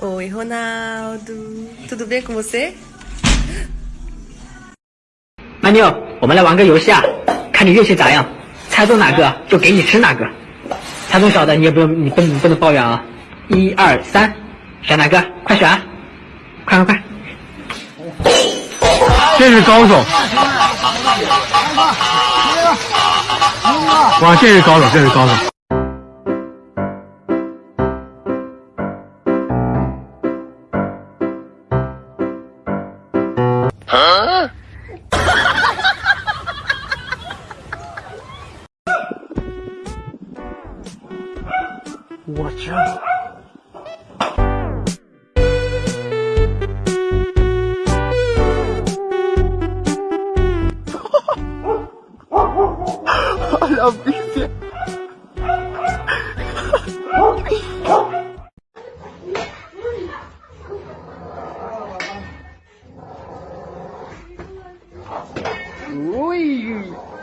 Oi, Ronaldo. Tudo bem com você? 曼妞，我们来玩个游戏啊，看你运气咋样，猜中哪个就给你吃哪个。猜中小的你也不用，你不你不能抱怨啊。一二三，选哪个？快选！快快快！这是高手，哇，这是高手，这是高手。watch out. I love this. Ui!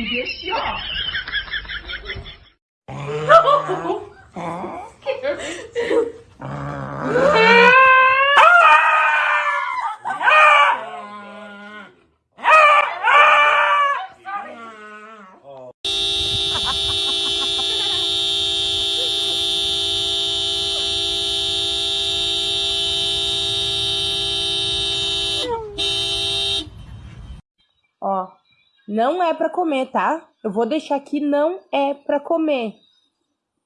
你别笑 não é pra comer, tá? Eu vou deixar aqui, não é pra comer,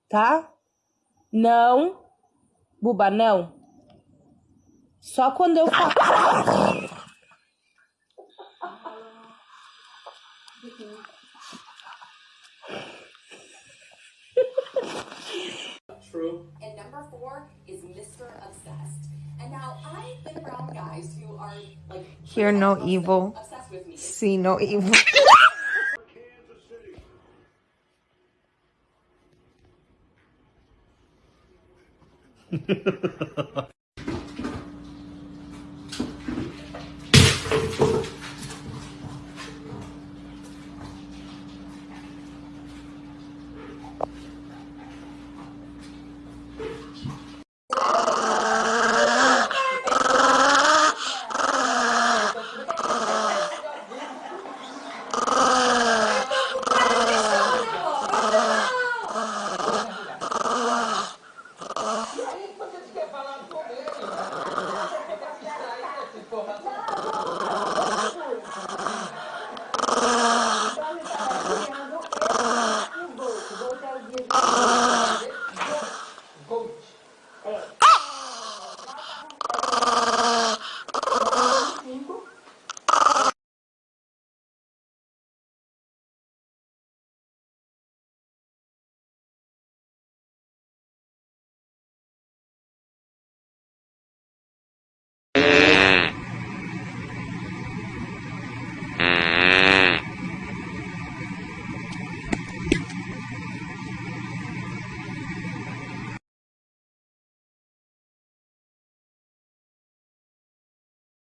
tá? Não, Buba, não. Só quando eu falo. True. And number four is Mr. Obsessed. And now I've been around guys who are like Hear no evil, obsessed with me. see no evil.